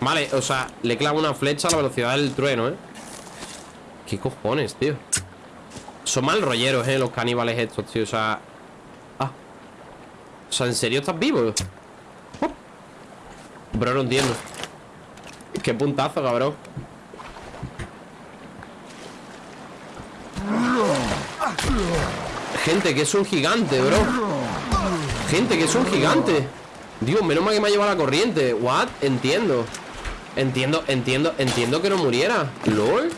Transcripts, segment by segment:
Vale, o sea, le clavo una flecha a la velocidad del trueno, ¿eh? ¿Qué cojones, tío? Son mal rolleros, ¿eh? Los caníbales estos, tío, o sea... Ah O sea, ¿en serio estás vivo? Oh. Bro, no entiendo Qué puntazo, cabrón Gente, que es un gigante, bro Gente, que es un gigante Dios, menos mal que me ha llevado la corriente What? Entiendo Entiendo, entiendo, entiendo que no muriera. ¿Lol?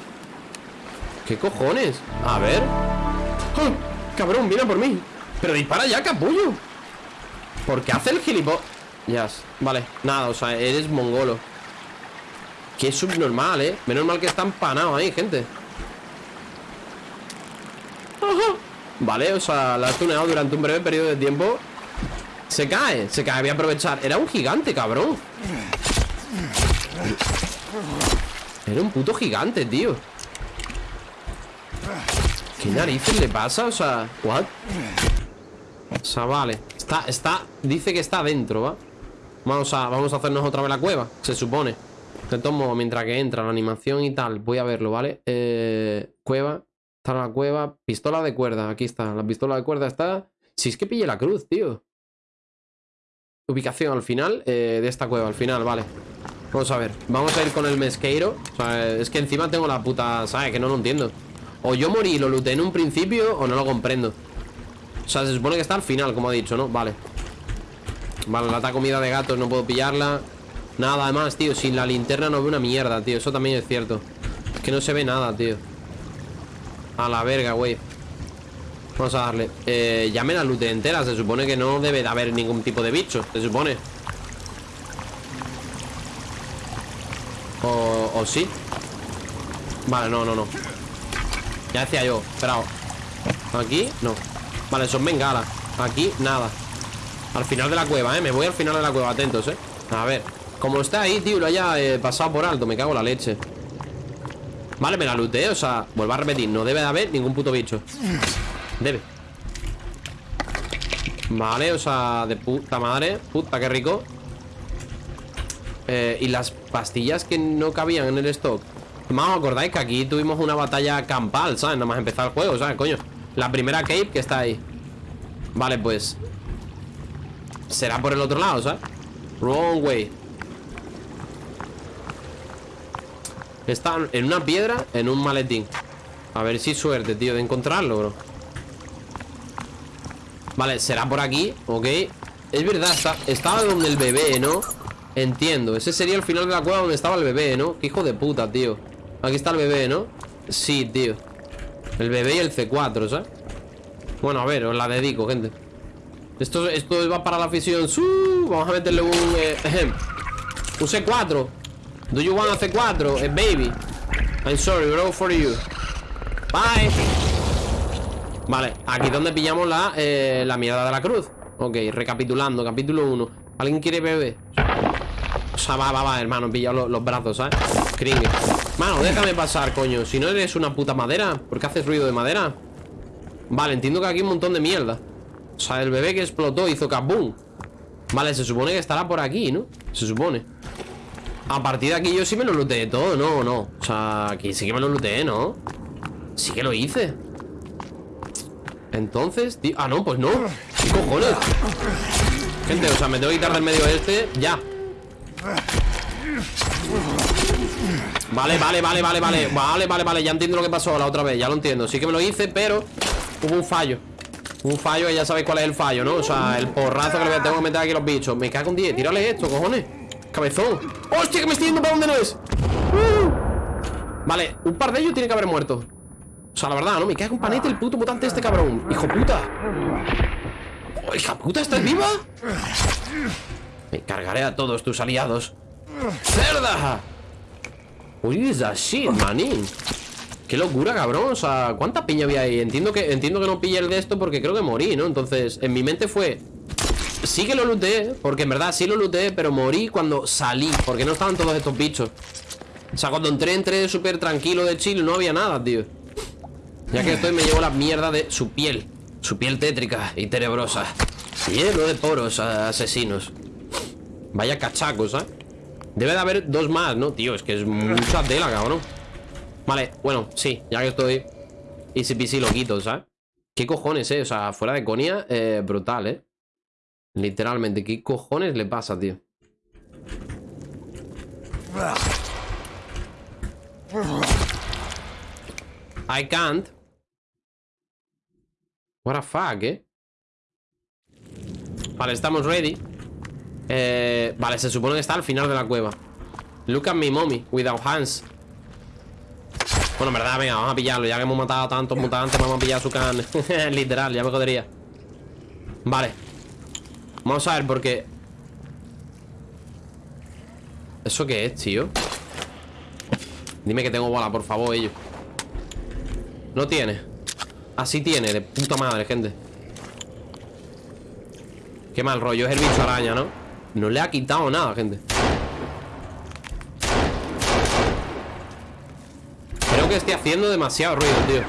¿Qué cojones? A ver. ¡Oh! Cabrón, viene por mí. Pero dispara ya, capullo. ¿Por qué hace el gilipollas? Vale, nada, o sea, eres mongolo. Qué subnormal, ¿eh? Menos mal que está empanado ahí, gente. Vale, o sea, la has tuneado durante un breve periodo de tiempo. Se cae, se cae, voy a aprovechar. Era un gigante, cabrón Era un puto gigante, tío ¿Qué narices le pasa? O sea, ¿what? O sea, vale Está, está, dice que está adentro, ¿va? Vamos a, vamos a hacernos otra vez la cueva Se supone De tomo mientras que entra la animación y tal Voy a verlo, ¿vale? Eh, cueva Está la cueva. Pistola de cuerda. Aquí está. La pistola de cuerda está. Si es que pille la cruz, tío. Ubicación al final eh, de esta cueva. Al final, vale. Vamos a ver. Vamos a ir con el mesqueiro. O sea, es que encima tengo la puta... ¿Sabes? Que no lo entiendo. O yo morí y lo luté en un principio o no lo comprendo. O sea, se supone que está al final, como ha dicho, ¿no? Vale. Vale, lata comida de gatos no puedo pillarla. Nada, además, tío. Sin la linterna no veo una mierda, tío. Eso también es cierto. Es que no se ve nada, tío. A la verga, güey Vamos a darle eh, Ya me la lute entera Se supone que no debe de haber ningún tipo de bicho Se supone Sí Vale, no, no, no. Ya decía yo, esperado. Aquí, no. Vale, son bengalas Aquí, nada. Al final de la cueva, eh Me voy al final de la cueva, atentos, eh A ver. Como está ahí, tío Lo haya eh, pasado por alto Me cago en la leche. Vale, me la looté, o sea, vuelvo a repetir No debe de haber ningún puto bicho. Debe. Vale, o sea, de puta madre. Puta, qué rico eh, Y las pastillas que no cabían en el stock Más os acordáis que aquí tuvimos una batalla campal, ¿sabes? Nada más empezar el juego, ¿sabes? Coño La primera cave que está ahí Vale, pues Será por el otro lado, ¿sabes? Wrong way Está en una piedra, en un maletín A ver si suerte, tío, de encontrarlo, bro Vale, será por aquí, ok Es verdad, está, estaba donde el bebé, ¿no? Entiendo, ese sería el final de la cueva donde estaba el bebé, ¿no? Qué hijo de puta, tío. Aquí está el bebé, ¿no? Sí, tío. El bebé y el C4, ¿sabes? Bueno, a ver, os la dedico, gente. Esto, esto va para la afición. Vamos a meterle un... Eh, un C4 Do you want a C4? Eh, baby. I'm sorry, bro, for you. Bye. Vale, aquí donde pillamos la, eh, la mierda de la cruz. Ok, recapitulando, capítulo 1 ¿Alguien quiere beber? Sea, va, va, va, hermano, pilla los, brazos, ¿sabes? Kringle Mano, déjame pasar, coño Si no eres una puta madera ¿Por qué haces ruido de madera? Vale, entiendo que aquí hay un montón de mierda O sea, el bebé que explotó hizo kaboom Vale, se supone que estará por aquí, ¿no? Se supone a partir de aquí yo sí me lo looteé todo, ¿no? No, o sea, aquí sí que me lo looteé, ¿no? Sí que lo hice Entonces, tío... Ah, no, pues no ¿Qué cojones? Gente, o sea, me tengo que quitar del medio este Ya Vale, vale, vale, vale, vale Vale, vale, vale, ya entiendo lo que pasó la otra vez Ya lo entiendo, sí que me lo hice, pero Hubo un fallo un fallo y ya sabéis cuál es el fallo, ¿no? O sea, el porrazo que le tengo que meter aquí a los bichos Me cago en 10, tírale esto, cojones Cabezón ¡Hostia, que me estoy yendo para donde no es! Uh. Vale, un par de ellos tiene que haber muerto O sea, la verdad, ¿no? Me cago un panete el puto mutante este cabrón ¡Hijo puta! ¡Hija puta, estás viva! Me cargaré a todos tus aliados. ¡Cerda! Uy, esa shit, manín Qué locura, cabrón. O sea, ¿cuánta piña había ahí? Entiendo que, entiendo que no pillé el de esto porque creo que morí, ¿no? Entonces, en mi mente fue Sí que lo looté, porque en verdad sí lo looté Pero morí cuando salí, porque no estaban todos estos bichos. O sea, cuando entré, entré súper tranquilo de chill No había nada, tío. Ya que estoy me llevo la mierda de su piel. Su piel tétrica y tenebrosa. Lleno de poros asesinos Vaya cachacos, ¿eh? Debe de haber dos más, ¿no? Tío, es que es mucha tela, cabrón Vale, bueno, sí, ya que estoy Easy peasy lo quito, ¿sabes? ¿Qué cojones, eh? O sea, fuera de conia, eh, brutal, ¿eh? Literalmente, ¿qué cojones le pasa, tío? I can't. What the fuck, eh? Vale, estamos ready. Eh, vale, se supone que está al final de la cueva. Look at me, mommy, without hands. Bueno, en verdad, venga, vamos a pillarlo. Ya que hemos matado a tantos mutantes, vamos a pillar su can. Literal, ya me jodería. Vale. Vamos a ver, porque... ¿Eso qué es, tío? Dime que tengo bola, por favor, ellos. No tiene. Así tiene, de puta madre, gente. Qué mal rollo, es el bicho araña, ¿no? No le ha quitado nada, gente. Creo que estoy haciendo demasiado ruido, tío.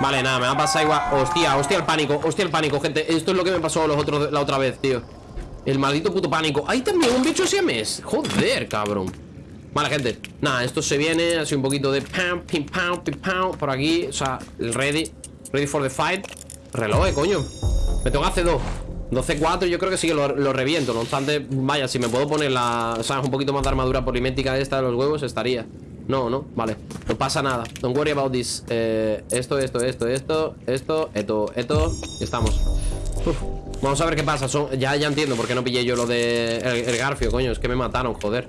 Vale, nada, me va a pasar igual. Hostia, hostia el pánico, hostia el pánico, gente. Esto es lo que me pasó los otros, la otra vez, tío. El maldito puto pánico. Hay también un bicho siamés Joder, cabrón. Vale, gente. Nada, esto se viene Así un poquito de pam, pim, pam, pim, pam Por aquí. O sea, el ready Ready for the fight. Reloj, eh, coño. Me tengo que hacer dos 12-4 yo creo que sí que lo, reviento No obstante, vaya, si me puedo poner la ¿Sabes? Un poquito más de armadura polimétrica esta de los huevos Estaría. No, no, vale No pasa nada. Don't worry about this. Eh, Esto, esto, esto, esto Esto, esto, esto Estamos. Vamos a ver qué pasa ya, ya entiendo por qué no pillé yo lo de el, garfio, coño Es que me mataron, joder.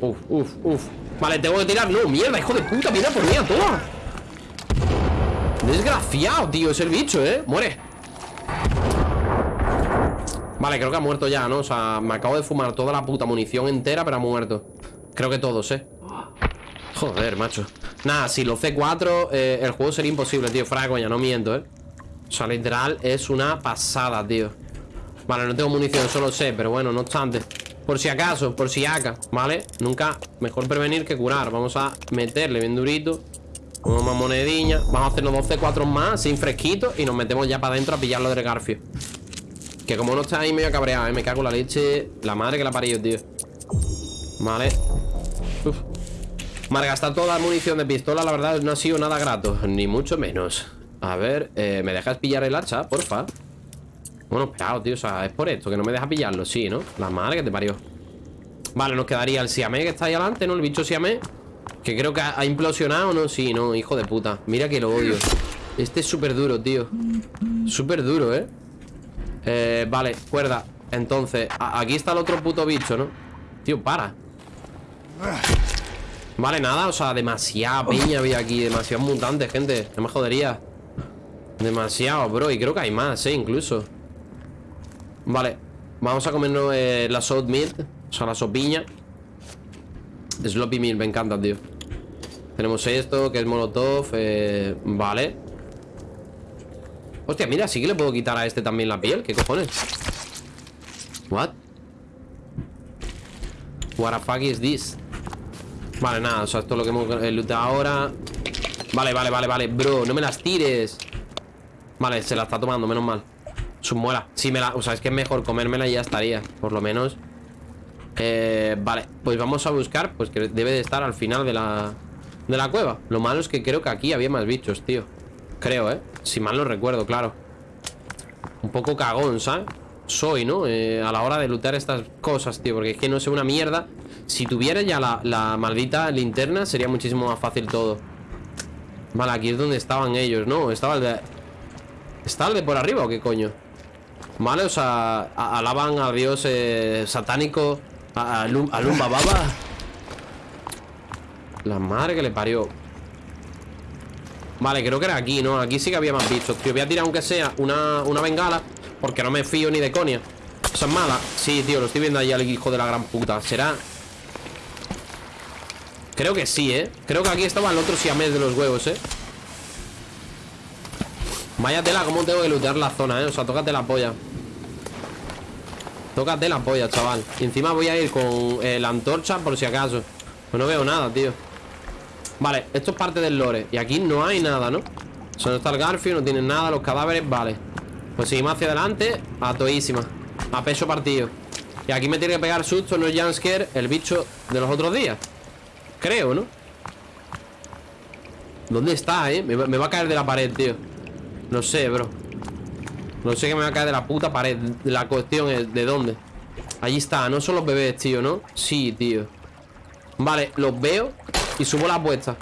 Uf, uf, uf. Vale, tengo que tirar No, mierda, hijo de puta Mira por mí a toda Desgraciado, tío Es el bicho, ¿eh? Muere Vale, creo que ha muerto ya, ¿no? O sea, me acabo de fumar toda la puta munición entera Pero ha muerto. Creo que todos, ¿eh? Joder, macho. Nada, si lo C4 eh, El juego sería imposible, tío. Fuera coña, no miento, ¿eh? O sea, literal Es una pasada, tío. Vale, no tengo munición, solo sé Pero bueno, no obstante. Por si acaso, por si acá ¿Vale? Nunca Mejor prevenir que curar. Vamos a meterle bien durito. Una más monedilla Vamos a hacer los 12 4 más Sin fresquito Y nos metemos ya para adentro A pillarlo del garfio que como no está ahí medio cabreado, ¿eh? Me cago en la leche La madre que la parió, tío Vale Uf. Malgastar toda la munición de pistola La verdad no ha sido nada grato Ni mucho menos A ver, eh, ¿me dejas pillar el hacha? Porfa Bueno, esperado, tío O sea, es por esto Que no me deja pillarlo, sí, ¿no? La madre que te parió Vale, nos quedaría el Siamé que está ahí adelante, ¿no? El bicho Siamé Que creo que ha implosionado, ¿no? Sí, no, hijo de puta Mira que lo odio Este es súper duro, tío Súper duro, ¿eh? Eh, vale, cuerda. Entonces, aquí está el otro puto bicho, ¿no? Tío, para. Vale, nada, o sea, demasiada peña había aquí Demasiados mutantes, gente. No me jodería. Demasiado, bro, y creo que hay más, eh, incluso. Vale Vamos a comernos eh, la salt meat O sea, la sopiña Sloppy meat, me encanta, tío. Tenemos esto, que es molotov eh, Vale Hostia, mira, sí que le puedo quitar a este también la piel ¿Qué cojones? What? What the fuck is this? Vale, nada, o sea, esto es lo que hemos lutado ahora. Vale, vale, vale, vale Bro, no me las tires. Vale, se la está tomando, menos mal. Su muela Sí, me la... O sea, es que es mejor comérmela y ya estaría Por lo menos. Eh, Vale, pues vamos a buscar Pues que debe de estar al final de la... De la cueva. Lo malo es que creo que aquí había más bichos, tío Creo, ¿eh? Si mal no recuerdo, claro Un poco cagón, ¿sabes? Soy, ¿no? Eh, a la hora de lutar estas cosas, tío Porque es que no sé una mierda Si tuviera ya la, maldita linterna Sería muchísimo más fácil todo Vale, aquí es donde estaban ellos, ¿no? Estaba el de... ¿Está el de por arriba o qué coño? Vale, o sea Alaban a Dios eh, satánico A, a, Lumba Baba La madre que le parió Vale, creo que era aquí, ¿no? Aquí sí que había más bichos, tío Voy a tirar aunque sea una, una bengala Porque no me fío ni de conia Esa es mala Sí, tío, lo estoy viendo ahí al hijo de la gran puta ¿Será? Creo que sí, ¿eh? Creo que aquí estaba el otro siamés de los huevos, ¿eh? Vaya tela, cómo tengo que lootear la zona, ¿eh? O sea, tócate la polla Tócate la polla, chaval Y encima voy a ir con eh, la antorcha por si acaso Pues no veo nada, tío Vale, esto es parte del lore Y aquí no hay nada, ¿no? O sea, no está el Garfield, no tienen nada Los cadáveres, vale Pues seguimos hacia adelante A toísima A peso partido Y aquí me tiene que pegar susto, no jumpscare El bicho de los otros días Creo, ¿no? ¿Dónde está, eh? Me, va a caer de la pared, tío No sé, bro No sé que me va a caer de la puta pared La cuestión es, ¿de dónde? Allí está, no son los bebés, tío, ¿no? Sí, tío Vale, los veo Y subo la apuesta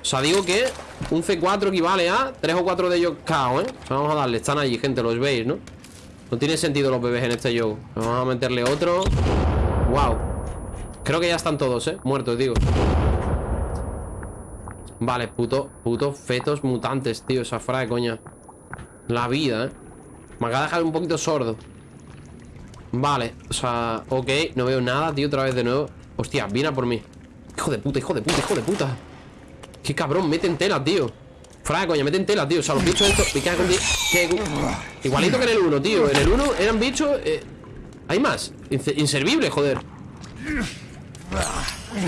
O sea, digo que un C4 equivale a 3 o 4 de ellos cao, ¿eh? Vamos a darle, están allí, gente, los veis, ¿no? No tiene sentido los bebés en este juego. Vamos a meterle otro. Wow Creo que ya están todos, ¿eh? Muertos, digo. Vale, puto, puto fetos mutantes, tío Esa fuera de coña. La vida, ¿eh? Me acaba de dejar un poquito sordo. Vale, o sea, ok No veo nada, tío, otra vez de nuevo. Hostia, viene a por mí Hijo de puta, hijo de puta, hijo de puta. Qué cabrón, mete en tela, tío. Fuera coña, mete en tela, tío. O sea, los bichos estos Igualito que en el 1, tío. En el 1 eran bichos eh, Hay más. Inservible, joder.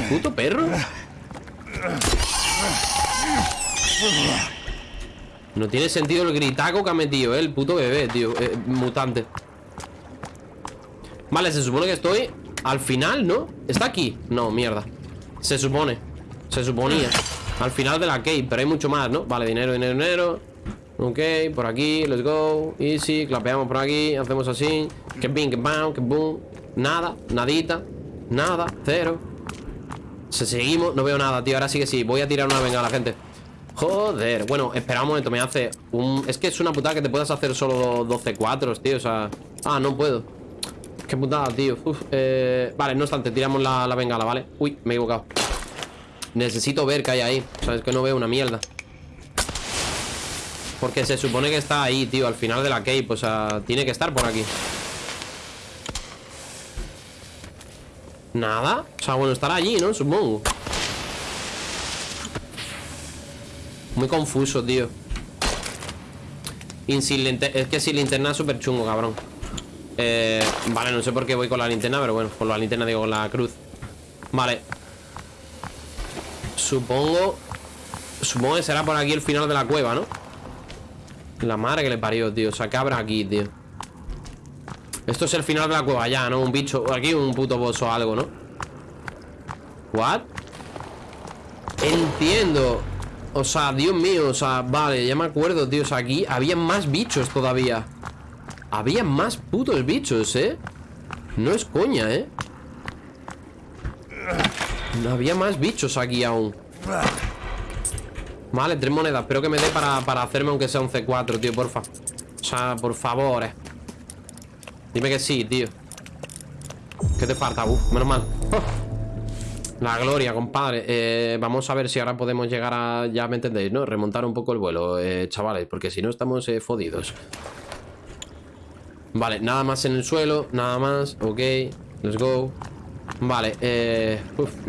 Puto perro. No tiene sentido el gritaco que ha metido, eh, El puto bebé, tío eh, Mutante. Vale, se supone que estoy al final, ¿no? ¿Está aquí? No, mierda Se supone Se suponía. Al final de la cave, pero hay mucho más, ¿no? Vale, dinero, dinero, dinero. Ok, por aquí, let's go. Easy, clapeamos por aquí, hacemos así. Que bing, que bam, que boom. Nada, nadita, nada, cero. Se seguimos, no veo nada, tío. Ahora sí que sí, voy a tirar una bengala, gente. Joder, bueno, espera un momento Me hace un... Es que es una putada que te puedas hacer solo 12 cuatros, tío O sea... Ah, no puedo Qué putada, tío. Eh... Vale, no obstante, tiramos la, la bengala, ¿vale? Uy, me he equivocado. Necesito ver qué hay ahí. O sea, es que no veo una mierda. Porque se supone que está ahí, tío Al final de la cape, o sea, tiene que estar por aquí. Nada. O sea, bueno, estará allí, ¿no? Supongo. Muy confuso, tío. Es que sin linterna es súper chungo, cabrón eh, Vale, no sé por qué voy con la linterna Pero bueno, con la linterna digo con la cruz Vale Supongo Supongo que será por aquí el final de la cueva, ¿no? La madre que le parió, tío O sea, ¿qué habrá aquí, tío? Esto es el final de la cueva ya, ¿no? Un bicho Aquí un puto boss o algo, ¿no? ¿What? Entiendo O sea, Dios mío O sea, vale, ya me acuerdo, tío O sea, aquí había más bichos todavía Había más putos bichos, ¿eh? No es coña, ¿eh? Había más bichos aquí aún Vale, tres monedas Espero que me dé para, hacerme aunque sea un C4, tío, porfa O sea, por favor eh. Dime que sí, tío ¿Qué te falta? Uf, menos mal oh. La gloria, compadre eh, Vamos a ver si ahora podemos llegar a Ya me entendéis, ¿no? Remontar un poco el vuelo, eh, chavales Porque si no estamos fodidos Vale, nada más en el suelo Nada más, ok Let's go. Vale, eh,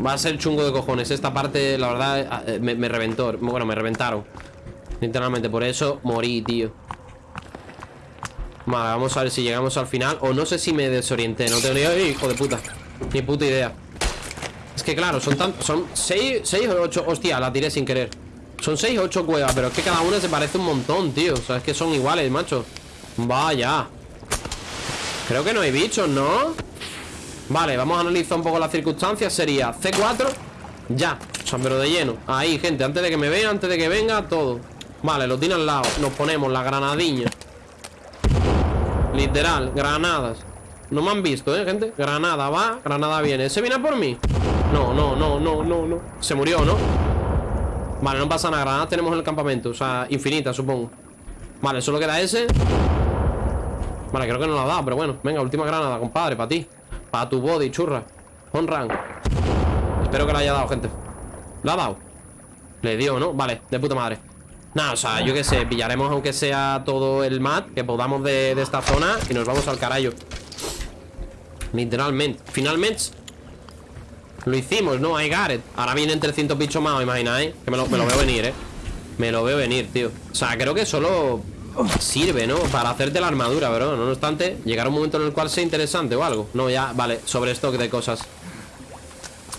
va a ser chungo de cojones. Esta parte, la verdad, eh, me, reventó Bueno, me reventaron. Literalmente, por eso morí, tío. Vale, vamos a ver si llegamos al final O no sé si me desorienté No tengo ni idea, hijo de puta Ni puta idea. Es que claro, son tantos Son 6, 6 o 8 Hostia, la tiré sin querer. Son 6 o 8 cuevas Pero es que cada una se parece un montón, tío. O sea, es que son iguales, macho. Vaya Creo que no hay bichos, ¿no? Vale, vamos a analizar un poco las circunstancias. Sería C4 Ya, o de lleno. Ahí, gente, antes de que me vean, antes de que venga, todo. Vale, lo tiene al lado. Nos ponemos la granadilla Literal, granadas. No me han visto, ¿eh, gente? Granada va, granada viene. ¿Ese viene por mí? No, no, no, no, no, no. Se murió, ¿no? Vale, no pasa nada, granadas tenemos en el campamento. O sea, infinitas, supongo. Vale, solo queda ese Vale, creo que no lo ha dado, pero bueno. Venga, última granada, compadre, para ti. Para tu body, churra. Honran Espero que le haya dado, gente. ¿Lo ha dado? Le dio, ¿no? Vale, de puta madre. Nada, o sea, yo qué sé Pillaremos aunque sea todo el mat Que podamos de, esta zona Y nos vamos al carajo. Literalmente. Finalmente Lo hicimos, ¿no? Got it Ahora vienen 300 bichos más, imagináis Que me lo, me lo veo venir, ¿eh? Me lo veo venir, tío. O sea, creo que solo sirve, ¿no? Para hacerte la armadura, pero no obstante, llegará un momento en el cual sea interesante o algo. No, ya, vale, sobre stock de cosas.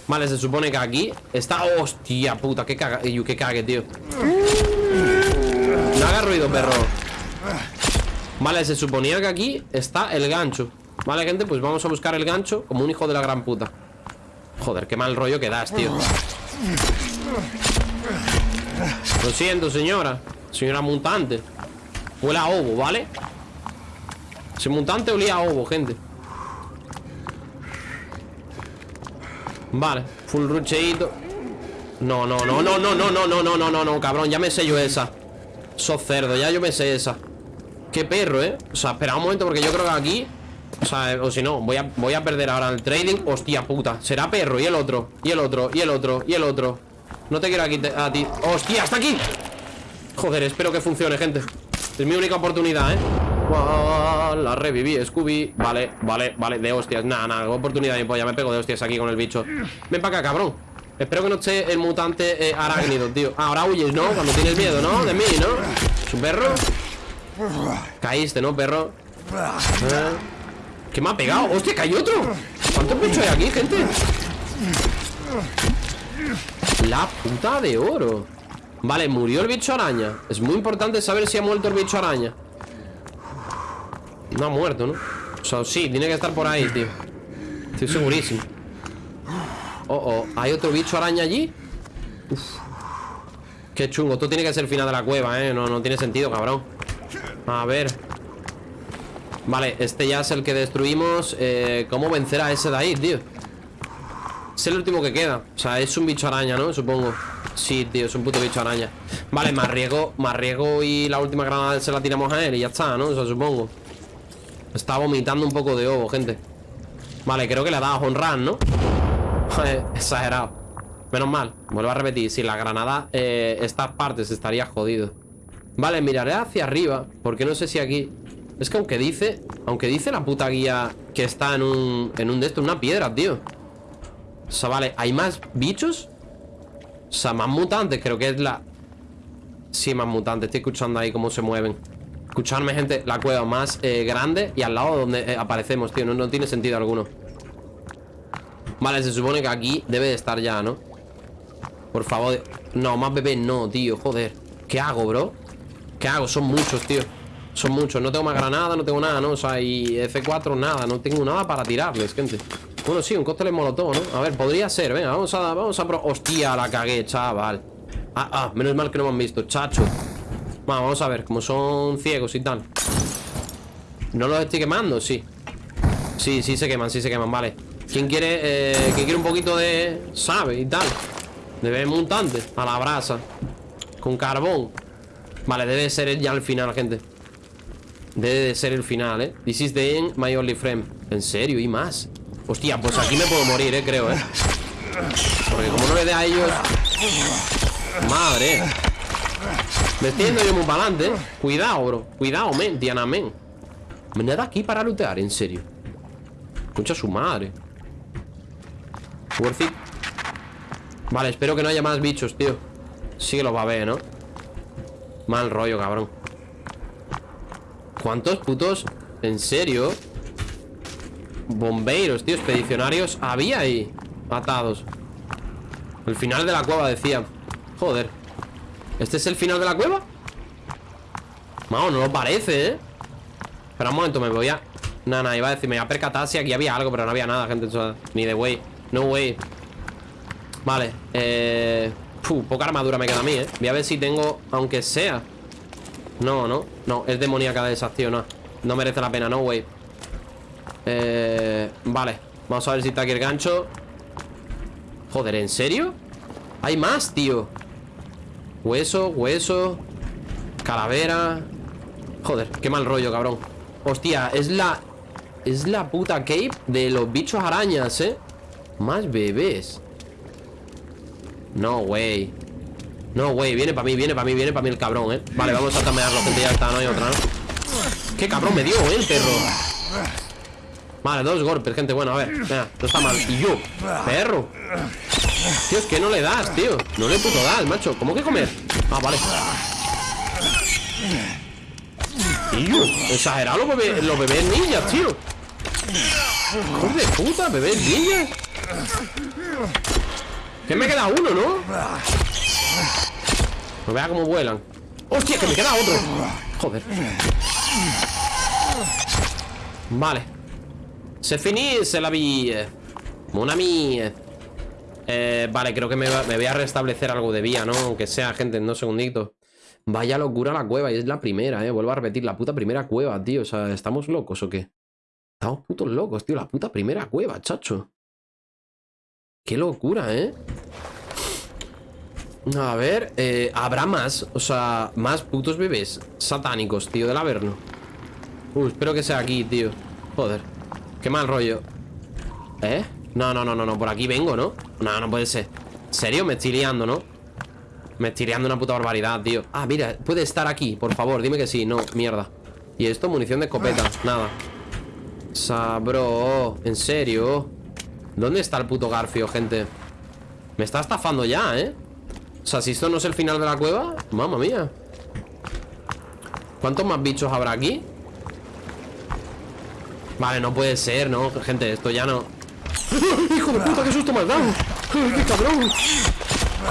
Vale, se supone que aquí está... ¡Hostia puta! ¡Qué caga! ¡Qué cague, tío! No haga ruido, perro Vale, se suponía que aquí está el gancho Vale, gente, pues vamos a buscar el gancho Como un hijo de la gran puta Joder, qué mal rollo que das, tío Lo siento, señora Señora mutante Huele a ovo, ¿vale? Ese mutante olía a ovo, gente Vale, full rucheito No, no, no, no, no, no, no, no, no, no, no, no, cabrón Ya me sé yo esa Sos cerdo, ya yo me sé esa Qué perro, ¿eh? O sea, espera un momento porque yo creo que aquí O sea, o si no, voy a, voy a perder ahora el trading Hostia puta, será perro Y el otro, y el otro, y el otro, y el otro No te quiero aquí a ti Hostia, está aquí Joder, espero que funcione, gente Es mi única oportunidad, ¿eh? La reviví, Scooby Vale, vale, vale, de hostias Nada, nada, oportunidad de polla Me pego de hostias aquí con el bicho Ven para acá, cabrón Espero que no esté el mutante eh, arácnido, tío ah, Ahora huyes, ¿no? Cuando tienes miedo, ¿no? De mí, ¿no? ¿Su perro? Caíste, ¿no, perro? ¿Eh? ¿Qué me ha pegado? ¡Hostia, que hay otro! ¿Cuántos bichos hay aquí, gente? La puta de oro Vale, murió el bicho araña Es muy importante saber si ha muerto el bicho araña No ha muerto, ¿no? O sea, sí, tiene que estar por ahí, tío Estoy segurísimo Oh, oh, ¿hay otro bicho araña allí? Qué chungo, esto tiene que ser el final de la cueva, ¿eh? No, no tiene sentido, cabrón A ver Vale, este ya es el que destruimos eh, ¿Cómo vencer a ese de ahí, tío? Es el último que queda. O sea, es un bicho araña, ¿no? Supongo. Sí, tío, es un puto bicho araña. Vale, más riego, más riego y la última granada se la tiramos a él y ya está, ¿no? O sea, supongo. Está vomitando un poco de ovo, gente. Vale, creo que le ha dado a Honran, ¿no? Exagerado. Menos mal, vuelvo a repetir Si la granada, eh, estas partes estaría jodido. Vale, miraré hacia arriba Porque no sé si aquí Es que aunque dice, aunque dice la puta guía Que está en un, en un de esto, una piedra, tío O sea, vale, ¿hay más bichos? O sea, más mutantes, creo que es la... Sí, más mutantes, estoy escuchando ahí cómo se mueven Escucharme, gente, la cueva más eh, grande Y al lado donde eh, aparecemos, tío no, no tiene sentido alguno Vale, se supone que aquí debe de estar ya, ¿no? Por favor No, más bebés no, tío, joder ¿Qué hago, bro? ¿Qué hago? Son muchos, tío Son muchos, no tengo más granada, no tengo nada, ¿no? O sea, y F4 nada, no tengo nada para tirarles, gente bueno, sí, un cóctel molotov, ¿no? A ver, podría ser, venga, vamos a... Vamos a pro... Hostia, la cagué, chaval Ah, ah, menos mal que no me han visto, chacho Vamos a ver, como son ciegos y tal ¿No los estoy quemando? Sí Sí, sí se queman, sí se queman, vale ¿Quién quiere, eh, ¿quién quiere un poquito de... sabe y tal? De ver mutante A la brasa Con carbón Vale, debe ser ya el final, gente Debe de ser el final, ¿eh? This is the end, my only friend ¿En serio? ¿Y más? Hostia, pues aquí me puedo morir, eh, creo, eh. Porque como no le dé a ellos Madre. Me estoy yendo yo muy para eh. Cuidado, bro. Cuidado, men Diana, men. Me nada aquí para lootear, en serio. Escucha su madre. Worth it Vale, espero que no haya más bichos, tío. Sí que los va a ver, ¿no? Mal rollo, cabrón. ¿Cuántos putos? ¿En serio? Bomberos, tío, expedicionarios Había ahí Atados El final de la cueva, decía. Joder. ¿Este es el final de la cueva? No, no lo parece, ¿eh? Espera un momento, me voy a... Nada, iba a decir, me voy a percatar si aquí había algo Pero no había nada, gente Ni de way. No way. Vale Eh... poca armadura me queda a mí, ¿eh? Voy a ver si tengo... Aunque sea. No, no No, es demoníaca de tío, no. No merece la pena, no way eh, vale, vamos a ver si está aquí el gancho Joder, ¿en serio? Hay más, tío Hueso, hueso Calavera Joder, qué mal rollo, cabrón Hostia, es la... Es la puta cave de los bichos arañas, ¿eh? Más bebés No, güey No, güey, viene para mí, viene para mí, viene para mí el cabrón, ¿eh? Vale, vamos a tamearlo, gente, ya está, no hay otra, ¿no? ¿Qué cabrón me dio, eh, el perro? Vale, dos golpes, gente, bueno, a ver Mira, no está mal, y yo, perro. Tío, es que no le das, tío. No le puto das, macho, ¿cómo que comer? Ah, vale. Tío, exagerado los bebés, los bebés niñas, tío. Hijo de puta, bebés niñas Que me queda uno, ¿no? No vea cómo vuelan. ¡Hostia, que me queda otro! Joder. Vale Se finisse la vía. Mon ami. Eh, vale, creo que me, me, voy a restablecer algo de vía, ¿no? Aunque sea, gente, en dos segunditos. Vaya locura la cueva, y es la primera, ¿eh? Vuelvo a repetir, la puta primera cueva, tío. O sea, ¿estamos locos o qué? Estamos putos locos, tío. La puta primera cueva, chacho. Qué locura, ¿eh? A ver, eh, habrá más, o sea, más putos bebés satánicos, tío, del Averno. Espero que sea aquí, tío. Joder, qué mal rollo. ¿Eh? No, no, no, no, no, por aquí vengo, ¿no? No, no puede ser. ¿En serio? Me estoy liando, ¿no? Me estoy liando una puta barbaridad, tío. Ah, mira, puede estar aquí, por favor, dime que sí. No, mierda. ¿Y esto? Munición de escopeta. Nada. Sabro, ¿en serio? ¿Dónde está el puto Garfio, gente? Me está estafando ya, ¿eh? O sea, si esto no es el final de la cueva Mamma mía ¿Cuántos más bichos habrá aquí? Vale, no puede ser, ¿no? Gente, esto ya no ¡Hijo de puta, qué susto me has dado! ¡Qué cabrón!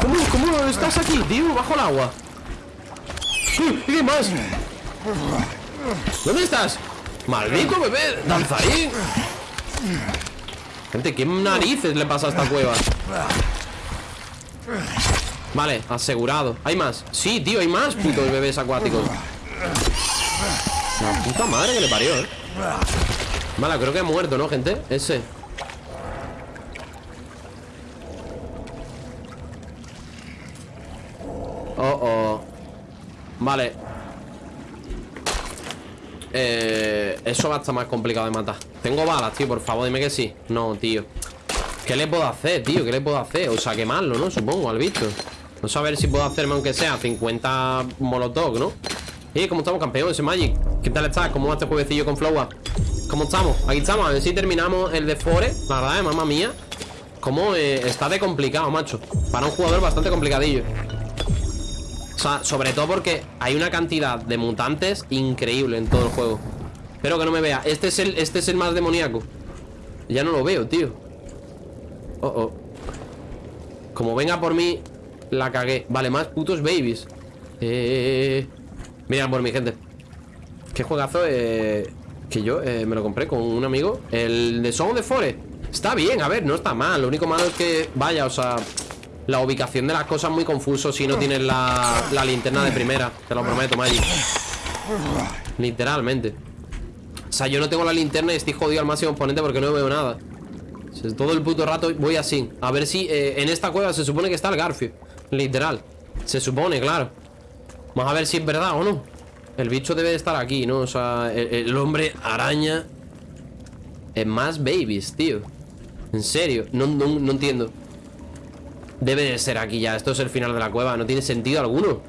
¿Cómo, ¿Cómo estás aquí, tío? Bajo el agua ¿Y qué más? ¿Dónde estás? ¡Maldito bebé! ¡Danzarín! Gente, ¿qué narices le pasa a esta cueva? Vale, asegurado ¿Hay más? Sí, tío, hay más putos bebés acuáticos La puta madre que le parió, eh Vale, creo que ha muerto, ¿no, gente? Ese Oh, oh Vale eh, Eso va a estar más complicado de matar Tengo balas, tío, por favor, dime que sí No, tío ¿Qué le puedo hacer, tío? ¿Qué le puedo hacer? O sea, quemarlo, ¿no? Supongo, al bicho No ver si puedo hacerme, aunque sea 50 molotov, ¿no? ¿Y cómo estamos, campeón? Ese Magic ¿Qué tal estás? ¿Cómo va este juevecillo con Flowa? ¿Cómo estamos? Aquí estamos, a ver si terminamos el de Fore. La verdad, eh, mamá mía. Cómo eh, está de complicado, macho. Para un jugador bastante complicadillo. O sea, sobre todo porque hay una cantidad de mutantes increíble en todo el juego. Espero que no me vea. Este es el, este es el más demoníaco. Ya no lo veo, tío. Oh, oh. Como venga por mí La cagué. Vale, más putos babies. Eh... Mira por mi gente. Qué juegazo eh... Que yo eh, me lo compré con un amigo El de Song de Fore Está bien, a ver, no está mal Lo único malo es que, vaya, o sea la ubicación de las cosas muy confuso si no tienes la, la linterna de primera. Te lo prometo, Magic. Literalmente. O sea, yo no tengo la linterna y estoy jodido al máximo exponente porque no veo nada. Todo el puto rato voy así. A ver si eh, en esta cueva se supone que está el Garfio. Literal. Se supone, claro. Vamos a ver si es verdad o no. El bicho debe de estar aquí, ¿no? O sea, el, el hombre araña. Es más babies, tío. En serio, no, no, no entiendo. Debe de ser aquí ya Esto es el final de la cueva No tiene sentido alguno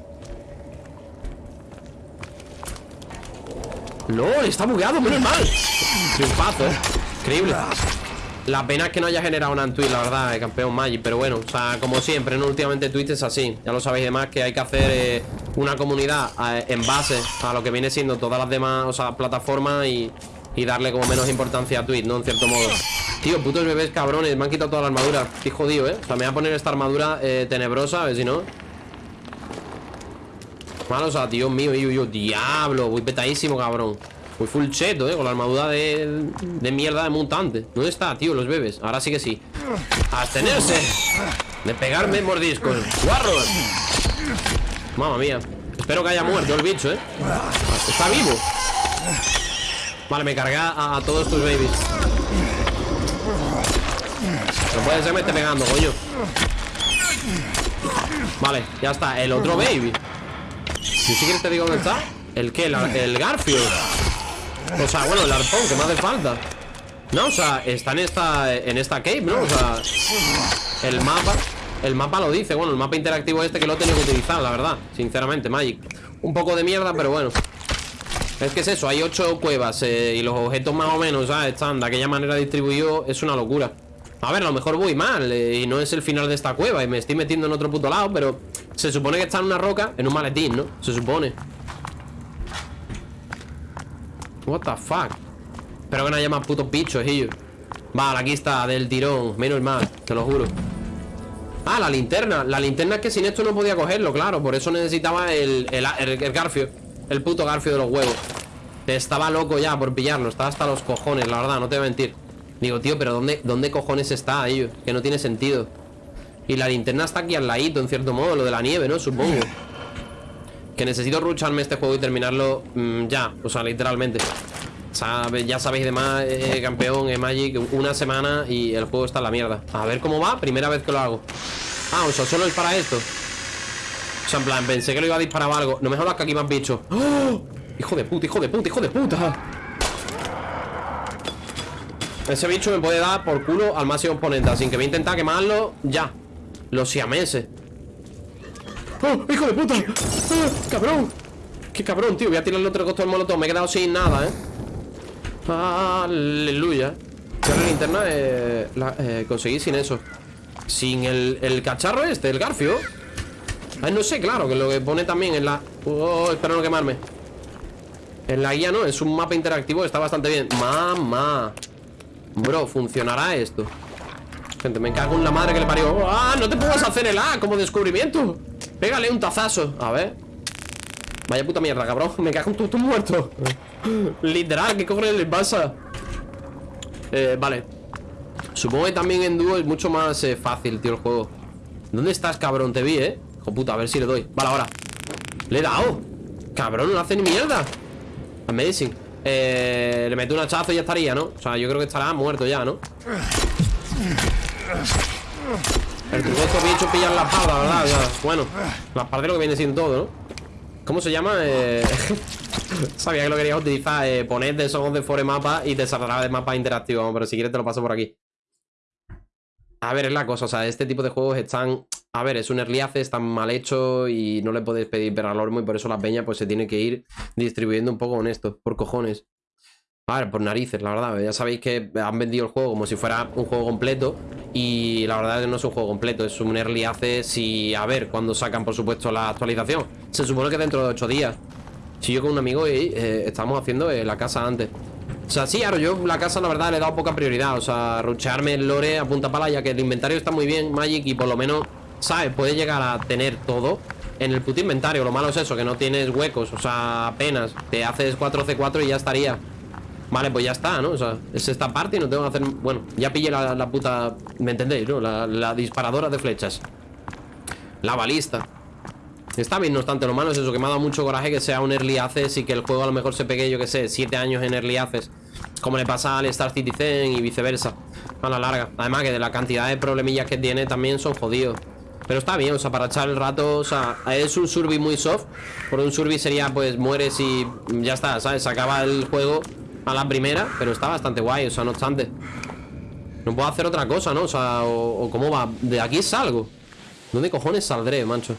No, está bugueado, menos mal Triunfazo, eh Increíble La pena es que no haya generado una en Twitch, la verdad, campeón Magic Pero bueno, o sea, como siempre, ¿no? Últimamente Twitch es así Ya lo sabéis demás que hay que hacer eh, una comunidad eh, en base a lo que viene siendo todas las demás, plataformas y, darle como menos importancia a Twitch, ¿no? En cierto modo Tío, putos bebés cabrones, me han quitado toda la armadura Estoy jodido, ¿eh? O sea, me voy a poner esta armadura eh, tenebrosa, a ver si no Malo, o sea, Dios mío, yo, yo, diablo Voy petadísimo, cabrón Voy full cheto, ¿eh? Con la armadura de, de mierda de mutante ¿Dónde está, tío, los bebés? Ahora sí que sí Abstenerse De pegarme mordiscos ¡Guarros! Mamma mía. Espero que haya muerto el bicho, ¿eh? Está vivo. Vale, me cargué a todos tus babies. No puede ser me esté pegando, coño. Vale, ya está. El otro baby. Si quieres te digo dónde está. ¿El qué? el Garfield. O sea, bueno, el arpón que me hace falta. No, o sea, está en esta En esta cave, ¿no? O sea El mapa El mapa lo dice Bueno, el mapa interactivo este que lo he tenido que utilizar, la verdad Sinceramente, Magic Un poco de mierda, pero bueno es que es eso, hay ocho cuevas eh, y los objetos más o menos. Están de aquella manera distribuidos, es una locura. A ver, a lo mejor voy mal eh, y no es el final de esta cueva y me estoy metiendo en otro puto lado, pero se supone que está en una roca, en un maletín, ¿no? Se supone. What the fuck? Espero que no haya más putos bichos, ellos. Vale, aquí está, del tirón. Menos mal, te lo juro. Ah, la linterna. La linterna es que sin esto no podía cogerlo, claro. Por eso necesitaba el, el, el, garfio. El puto garfio de los huevos. Estaba loco ya por pillarlo. Estaba hasta los cojones, la verdad, no te voy a mentir. Digo, tío, pero ¿dónde, dónde cojones está ello? Que no tiene sentido Y la linterna está aquí al ladito, en cierto modo Lo de la nieve, ¿no? Supongo Que necesito rucharme este juego y terminarlo mm, Ya, o sea, literalmente Ya sabéis de más, eh, campeón, eh, Magic Una semana y el juego está en la mierda A ver cómo va, primera vez que lo hago Ah, o sea, solo es para esto O sea, en plan, pensé que lo iba a disparar algo No me jodas que aquí me has bicho ¡Oh! Hijo de puta, hijo de puta, hijo de puta ese bicho me puede dar por culo al máximo oponente Así que voy a intentar quemarlo ya Los siameses ¡Oh, hijo de puta! ¡Ah, ¡Cabrón! ¡Qué cabrón, tío! Voy a tirarle otro costo del molotov Me he quedado sin nada, ¿eh? ¡Aleluya! la linterna eh, eh, conseguí sin eso Sin el, el, cacharro este, el garfio Ay, no sé, claro Que lo que pone también en la... Oh, espero no quemarme En la guía, ¿no? Es un mapa interactivo Está bastante bien Mamá Bro, ¿funcionará esto? Gente, me cago en la madre que le parió ¡Ah! No te puedes hacer el A como descubrimiento Pégale un tazazo A ver Vaya puta mierda, cabrón Me cago en tu, muerto Literal, ¿qué cojones les pasa? Eh, vale Supongo que también en dúo es mucho más eh, fácil, tío, el juego ¿Dónde estás, cabrón? Te vi, ¿eh? Hijo puta, a ver si le doy Vale, ahora Le he dado Cabrón, no hace ni mierda Amazing eh, le meto un hachazo y ya estaría, ¿no? O sea, yo creo que estará muerto ya, ¿no? El truco de estos bichos pillan la espada, ¿verdad? bueno, la espada de lo que viene siendo todo, ¿no? ¿Cómo se llama? Eh... Sabía que lo querías utilizar eh, Ponerte esos de fore mapa y te saldrá de mapa interactivo Pero si quieres te lo paso por aquí A ver, es la cosa, o sea, este tipo de juegos están a ver, es un early access, está mal hecho y no le podéis pedir peralormo y por eso la peña pues se tiene que ir distribuyendo un poco con esto, por cojones. A ver, por narices, la verdad. Ya sabéis que han vendido el juego como si fuera un juego completo y la verdad es que no es un juego completo, es un early access y a ver cuando sacan por supuesto la actualización. Se supone que dentro de 8 días. Si yo con un amigo eh, estamos haciendo eh, la casa antes. O sea, sí, ahora yo la casa la verdad le he dado poca prioridad. O sea, ruchearme el lore a punta pala ya que el inventario está muy bien, Magic, y por lo menos ¿sabes? Puedes llegar a tener todo en el puto inventario. Lo malo es eso, que no tienes huecos, o sea, apenas. Te haces 4C4 y ya estaría. Vale, pues ya está, ¿no? O sea, es esta parte y no tengo que hacer... Bueno, ya pillé la, puta... ¿Me entendéis, no? La, disparadora de flechas. La balista. Está bien, no obstante, lo malo es eso, que me ha dado mucho coraje que sea un Early Access y que el juego a lo mejor se pegue, yo que sé, 7 años en Early Access. Como le pasa al Star Citizen y viceversa. A la larga. Además que de la cantidad de problemillas que tiene también son jodidos. Pero está bien, o sea, para echar el rato O sea, es un survi muy soft Por un survi sería, pues, mueres y ya está, ¿sabes? Se acaba el juego a la primera Pero está bastante guay, o sea, no obstante No puedo hacer otra cosa, ¿no? O sea, o, o cómo va De aquí salgo ¿Dónde cojones saldré, mancho?